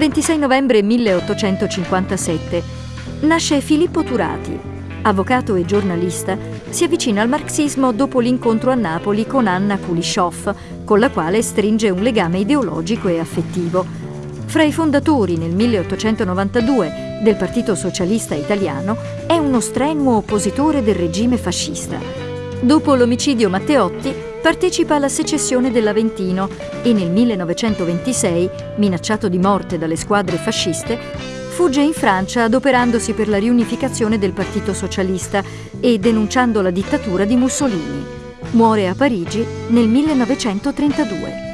26 novembre 1857. Nasce Filippo Turati. Avvocato e giornalista, si avvicina al marxismo dopo l'incontro a Napoli con Anna Kulishov, con la quale stringe un legame ideologico e affettivo. Fra i fondatori nel 1892 del Partito Socialista Italiano, è uno strenuo oppositore del regime fascista. Dopo l'omicidio Matteotti, partecipa alla secessione dell'Aventino e nel 1926, minacciato di morte dalle squadre fasciste, fugge in Francia adoperandosi per la riunificazione del Partito Socialista e denunciando la dittatura di Mussolini. Muore a Parigi nel 1932.